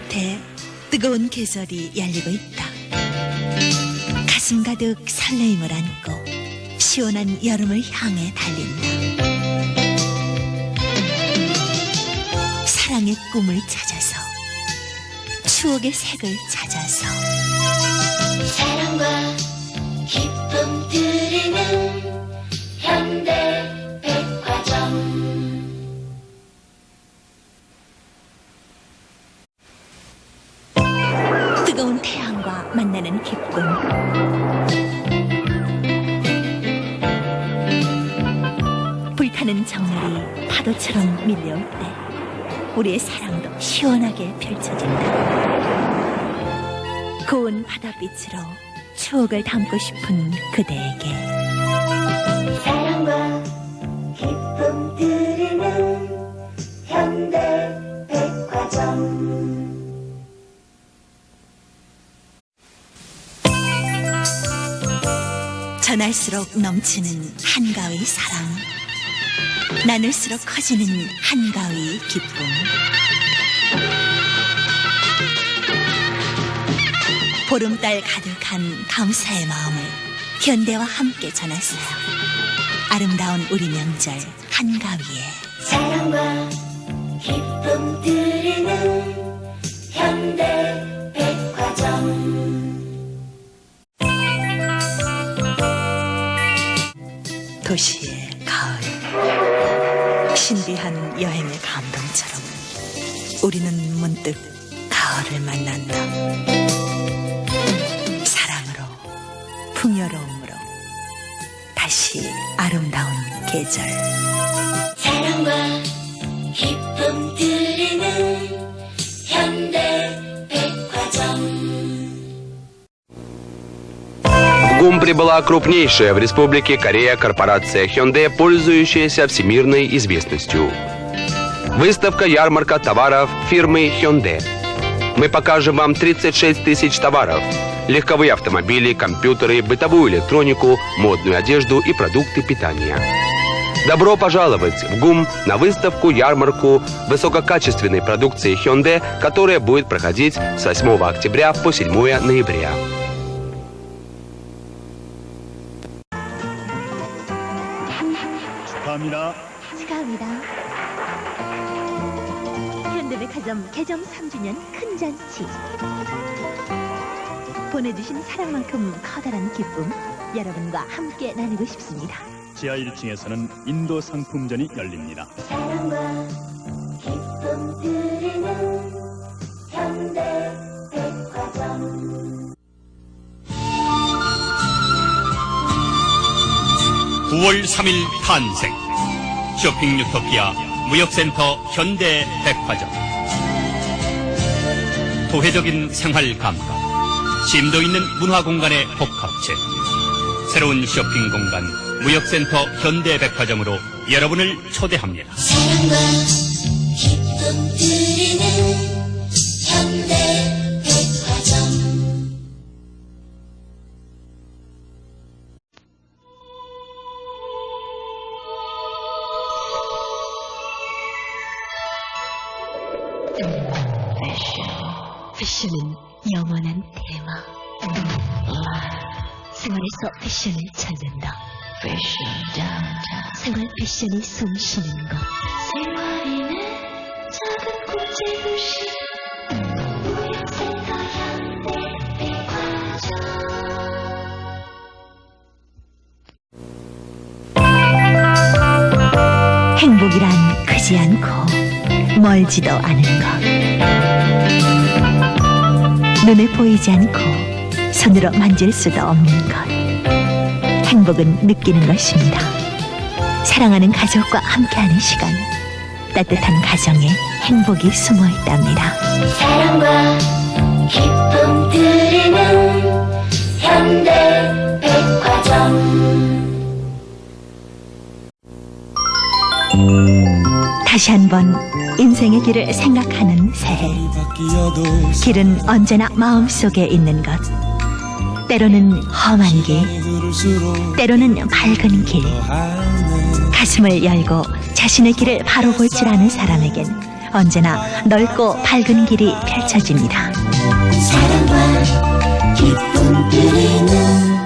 곁에 뜨거운 계절이 열리고 있다. 가슴 가득 설레임을 안고 시원한 여름을 향해 달린다. 사랑의 꿈을 찾아서 추억의 색을 찾아서 사랑과 만나는 기쁨. 불타는 정열이 파도처럼 밀려올 때 우리의 사랑도 시원하게 펼쳐진다. 고운 바닷빛으로 추억을 담고 싶은 그대에게 전할수록 넘치는 한가위 사랑. 나눌수록 커지는 한가위 기쁨. 보름달 가득한 감사의 마음을 현대와 함께 전했어요. 아름다운 우리 명절 한가위에. 사랑과 기쁨 드리는 현대 도시의 가을 신비한 여행의 감동처럼 우리는 문득 가을을 만난다. 사랑으로 풍요로움으로 다시 아름다운 계절. 사랑과 Прибыла крупнейшая в республике Корея корпорация Hyundai, пользующаяся всемирной известностью. Выставка-ярмарка товаров фирмы Hyundai. Мы покажем вам 36 тысяч товаров. Легковые автомобили, компьютеры, бытовую электронику, модную одежду и продукты питания. Добро пожаловать в ГУМ на выставку-ярмарку высококачественной продукции Hyundai, которая будет проходить с 8 октября по 7 ноября. 축하합니다. 축하합니다. 현대백화점 개점 3주년 큰 잔치. 보내주신 사랑만큼 커다란 기쁨 여러분과 함께 나누고 싶습니다. 지하 1층에서는 인도 상품전이 열립니다. 사랑과 기쁨 드리는 현대 백화점 9월 3일 탄생 쇼핑 유토피아 무역센터 현대 백화점. 도회적인 생활 감각 심도 있는 문화 공간의 복합체. 새로운 쇼핑 공간 무역센터 현대 백화점으로 여러분을 초대합니다. 현대 생활에서 패션을 찾는다. 생활 패션이 숨쉬는 곳. 생활인의 작은 국제 도시 무역센터 현대 백화점 행복이란 크지 않고 멀지도 않은 것. 눈에 보이지 않고 손으로 만질 수도 없는 것. 행복은 느끼는 것입니다. 사랑하는 가족과 함께하는 시간. 따뜻한 가정에 행복이 숨어 있답니다. 사랑과 기쁨 드리는 현대 백화점 다시 한번 인생의 길을 생각하는 새해. 길은 언제나 마음속에 있는 것. 때로는 험한 길, 때로는 밝은 길. 가슴을 열고 자신의 길을 바로 볼 줄 아는 사람에겐 언제나 넓고 밝은 길이 펼쳐집니다. 사랑과 기쁨 드리는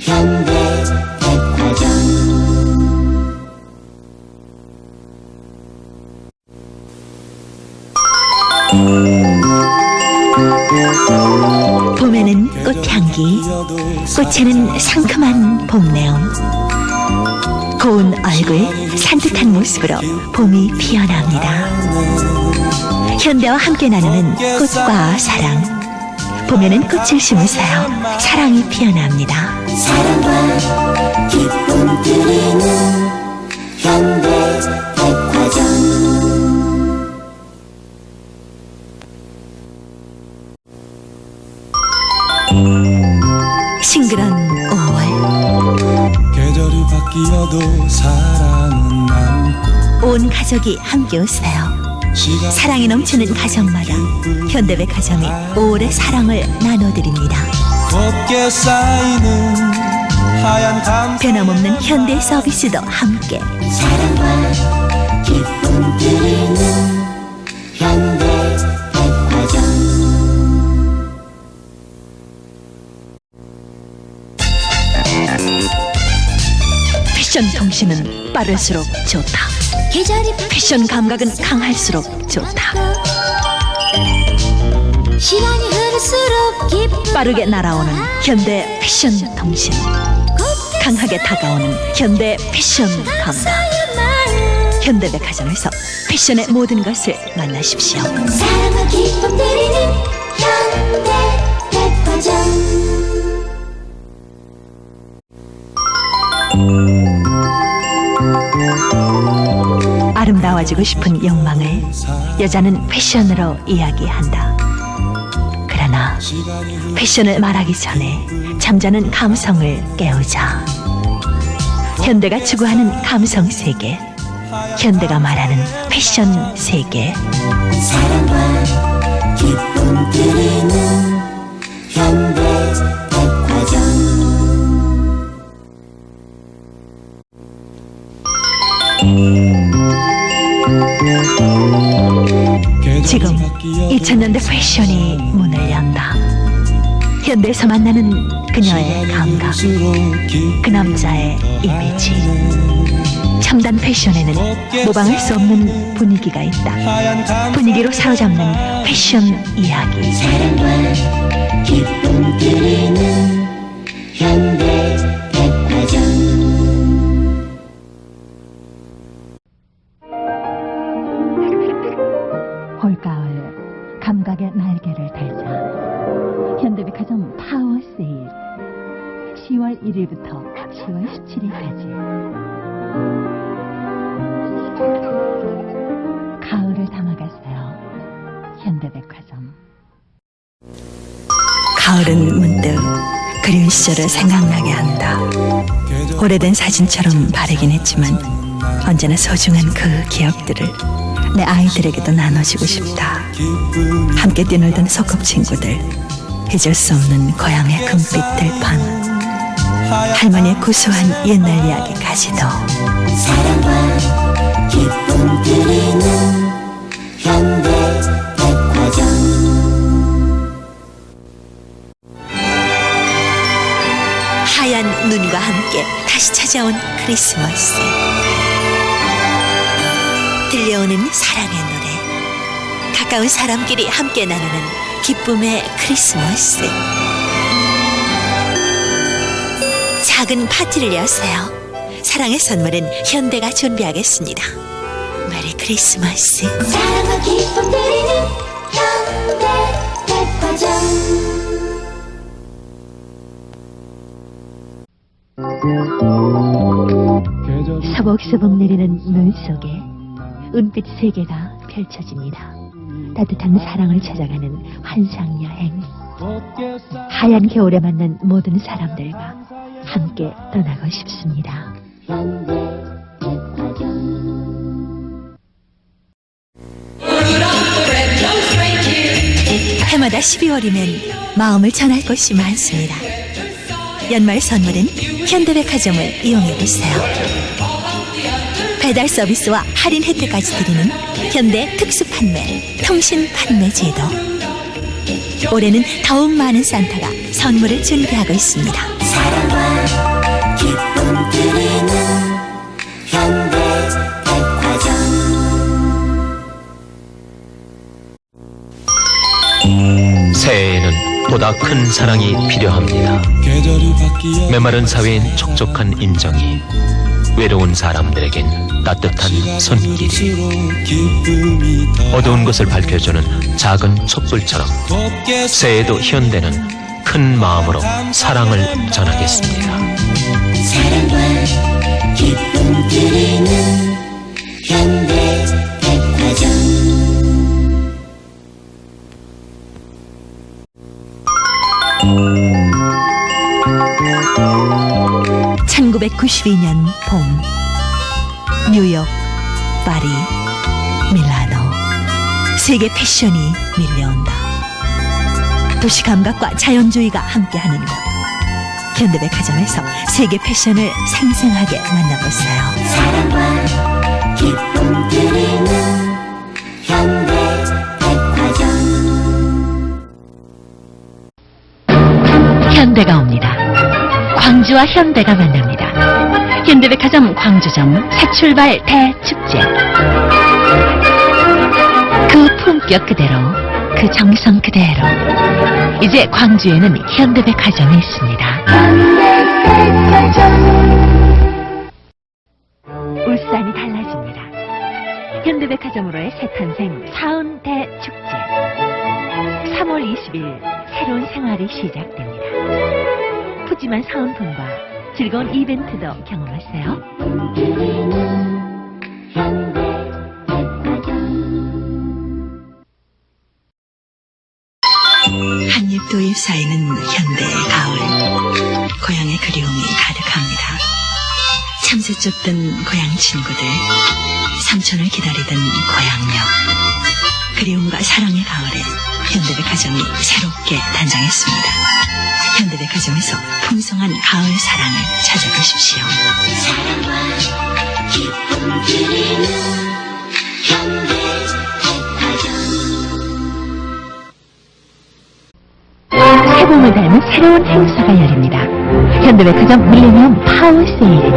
현대 봄에는 꽃향기, 꽃에는 상큼한 봄내음. 고운 얼굴, 산뜻한 모습으로 봄이 피어납니다. 현대와 함께 나누는 꽃과 사랑. 봄에는 꽃을 심으세요. 사랑이 피어납니다. 사랑과 기쁨 드리는 현대 싱그런 5월. 계절이 바뀌어도 사랑은 남고 온 가족이 함께 웃어요. 사랑이 넘치는 가정마다 현대백화점이 오래 사랑을 나눠드립니다. 곱게 쌓이는 하얀 감 변함없는 현대 서비스도 함께 사랑과 기쁨 드리는 현 패션 통신은 빠를수록 좋다. 패션 감각은 강할수록 좋다. 시간이 흐를수록 기쁨 빠르게 날아오는 현대 패션 통신. 강하게 다가오는 현대 패션 감각. 현대백화점에서 패션의 모든 것을 만나십시오. 사랑과 기쁨 드리는 현대백화점 아름다워지고 싶은 욕망을 여자는 패션으로 이야기한다. 그러나 패션을 말하기 전에 잠자는 감성을 깨우자. 현대가 추구하는 감성 세계. 현대가 말하는 패션 세계. 사랑과 기쁨 드리는 2000년대 패션이 문을 연다. 현대에서 만나는 그녀의 감각, 그 남자의 이미지. 첨단 패션에는 모방할 수 없는 분위기가 있다. 분위기로 사로잡는 패션 이야기. 사랑과 기쁨 드리는 현대백화점 올가을 감각의 날개를 달자. 현대백화점 파워 세일. 10월 1일부터 10월 17일까지. 가을을 담아가세요. 현대백화점 가을은 문득 그리운 시절을 생각나게 한다. 오래된 사진처럼 바르긴 했지만 언제나 소중한 그 기억들을 내 아이들에게도 나눠주고 싶다. 함께 뛰놀던 소꿉친구들, 잊을 수 없는 고향의 금빛 들판, 할머니의 구수한 옛날 이야기까지도 사랑과 기쁨 드리는 현대 백화점 하얀 눈과 함께 다시 찾아온 크리스마스. 들려오는 사랑의 노래. 가까운 사람끼리 함께 나누는 기쁨의 크리스마스. 작은 파티를 여세요. 사랑의 선물은 현대가 준비하겠습니다. 메리 크리스마스. 사랑과 기쁨 드리는 현대 백화점 계절이 서벅서벅 내리는 눈 속에 은빛 세계가 펼쳐집니다. 따뜻한 사랑을 찾아가는 환상 여행. 하얀 겨울에 만난 모든 사람들과 함께 떠나고 싶습니다. 해마다 12월이면 마음을 전할 곳이 많습니다. 연말 선물은 현대백화점을 이용해 보세요. 배달 서비스와 할인 혜택까지 드리는 현대 특수 판매, 통신 판매 제도. 올해는 더욱 많은 산타가 선물을 준비하고 있습니다. 사랑과 기쁨 드리는 현대 백화점 새해에는 보다 큰 사랑이 필요합니다. 메마른 사회엔 촉촉한 인정이, 외로운 사람들에겐 따뜻한 손길이, 어두운 것을 밝혀주는 작은 촛불처럼 곱게 새해에도 현대는 큰 마음으로 사랑을 전하겠습니다. 사랑과 기쁨 드리는 현대 백화점 1992년 봄 뉴욕, 파리, 밀라노 세계 패션이 밀려온다. 도시 감각과 자연주의가 함께하는 곳 현대백화점에서 세계 패션을 생생하게 만나보세요. 사랑과 기쁨 드리는 현대백화점 현대가 옵니다. 광주와 현대가 만납니다. 현대백화점 광주점 새출발 대축제. 그 품격 그대로, 그 정성 그대로. 이제 광주에는 현대백화점이 있습니다. 울산이 달라집니다. 현대백화점으로의 새 탄생 사은 대축제. 3월 20일 새로운 생활이 시작됩니다. 푸짐한 사은품과 즐거운 이벤트도 경험하세요. 한입 도입 사이는 현대의 가을. 고향의 그리움이 가득합니다. 참새 쫓던 고향 친구들, 삼촌을 기다리던 고향역. 그리움과 사랑의 가을에 현대백화점이 새롭게 단장했습니다. 현대백화점에서 풍성한 가을 사랑을 찾아가십시오. 사랑과 기쁨 드리는 현대 새봄을 닮은 새로운 행사가 열립니다. 현대백화점 밀레니엄 파워 세일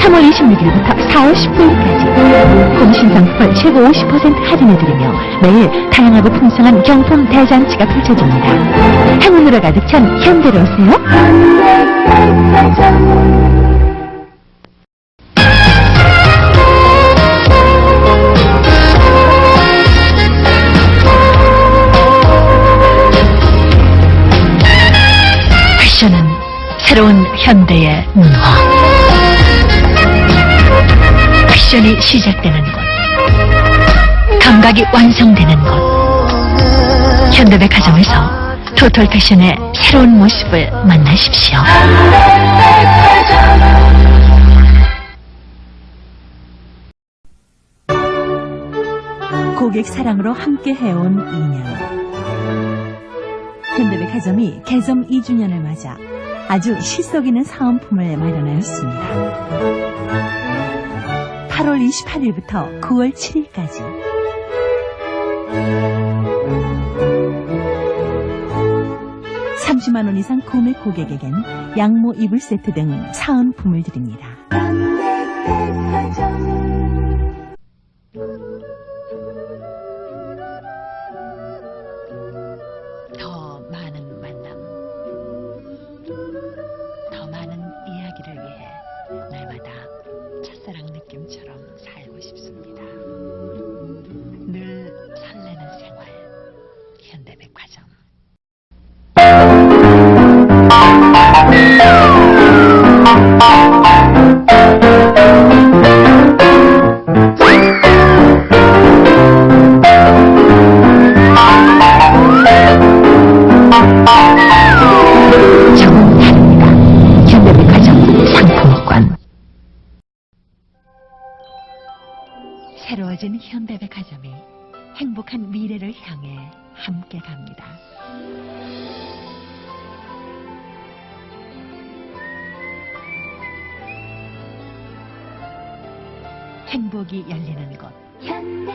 3월 26일부터 4월 19일까지 공신 상품을 최고 50% 할인해드리며 매일 다양하고 풍성한 경품 대잔치가 펼쳐집니다. 행운으로 가득 찬 현대로 오세요. 새로운 현대의 문화. 패션이 시작되는 곳. 감각이 완성되는 곳. 현대백화점에서 토탈 패션의 새로운 모습을 만나십시오. 고객 사랑으로 함께 해온 2년. 현대백화점이 개점 2주년을 맞아 아주 실속 있는 사은품을 마련하였습니다. 8월 28일부터 9월 7일까지 (30만 원) 이상 구매 고객에겐 양모 이불 세트 등 사은품을 드립니다. 새로워진 현대백화점이 행복한 미래를 향해 함께 갑니다. 행복이 열리는 곳. 현대백화점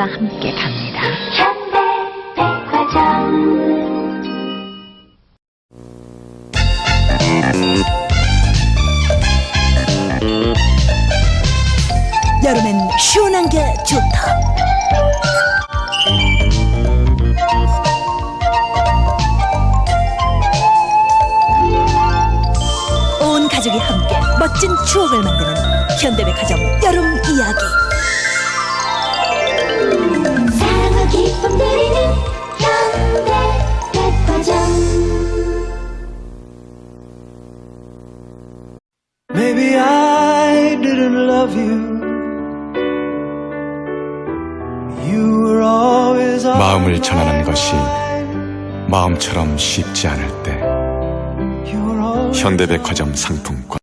고객과 함께 갑니다. 현대백화점 여름엔 시원한 게 좋다. 온 가족이 함께 멋진 추억을 만드는 현대백화점 마음을 전하는 것이. 마음처럼 쉽지 않을 때 현대백화점 상품권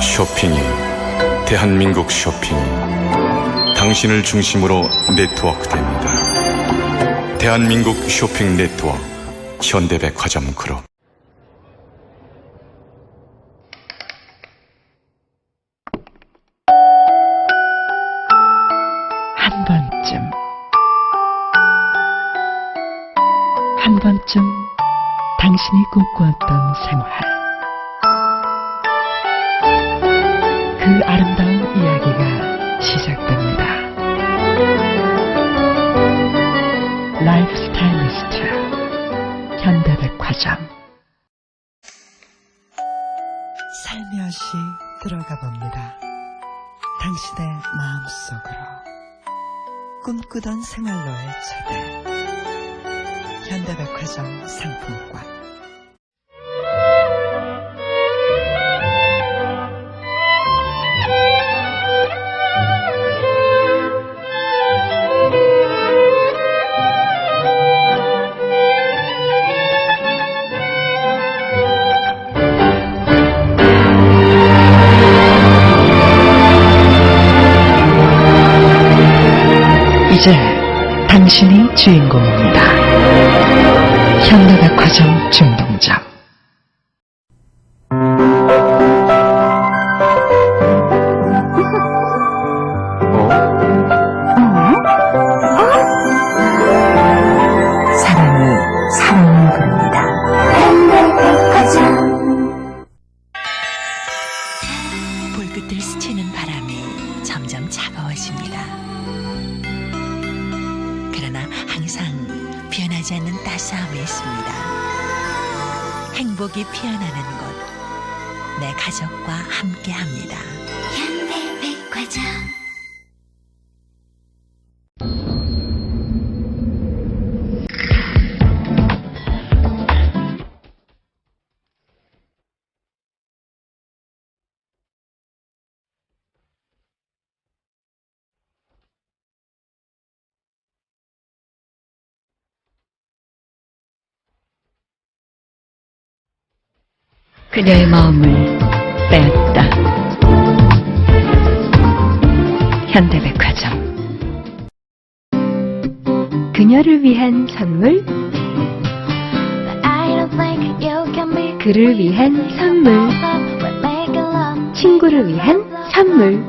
쇼핑이 대한민국 쇼핑이 당신을 중심으로 네트워크됩니다. 대한민국 쇼핑 네트워크 현대백화점 그룹 꿈꾸었던 생활. 그 아름다운 이야기가 시작됩니다. 라이프 스타일리스트 현대백화점 살며시 들어가 봅니다. 당신의 마음속으로 꿈꾸던 생활로의 초대 현대백화점 상품권 이제 당신이 주인공입니다. 현대백화점 중동점 사랑이 사랑을 부릅니다. 현대백화점 볼끝을 스치는 바람이 점점 차가워집니다. 그러나 항상 변하지 않는 따스함이 있습니다. 행복이 피어나는 곳, 내 가족과 함께합니다. 현대백화점 그녀의 마음을 빼앗다. 현대백화점 그녀를 위한 선물 그를 위한 선물 친구를 위한 선물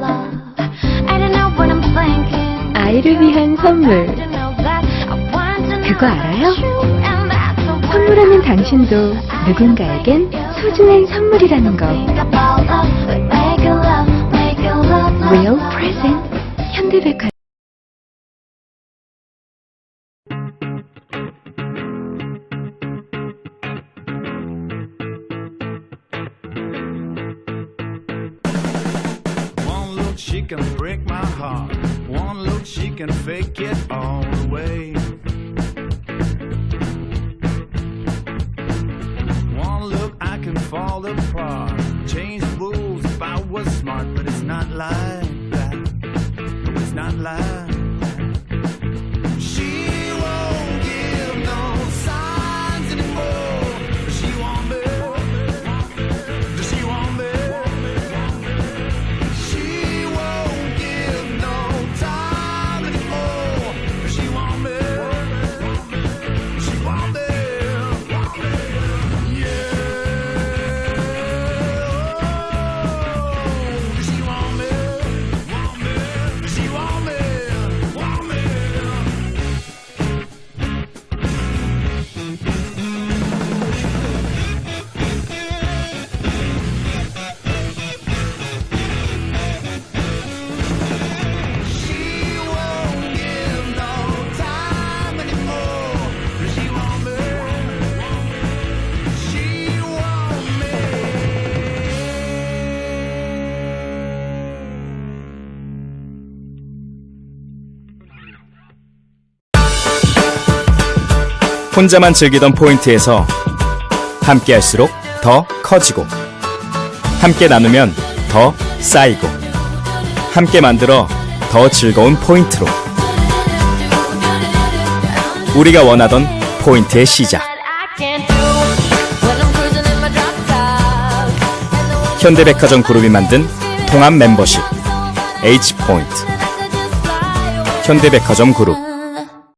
아이를 위한 선물 그거 알아요? 선물하는 당신도 누군가에겐 소중한 선물이라는 거 Real Present 현대백화점 she can break my heart. One look, she can fake it all the way. Fall apart. Change rules if I was smart, but it's not like that. It's not like 혼자만 즐기던 포인트에서 함께 할수록 더 커지고 함께 나누면 더 쌓이고 함께 만들어 더 즐거운 포인트로 우리가 원하던 포인트의 시작. 현대백화점 그룹이 만든 통합 멤버십 H포인트 현대백화점 그룹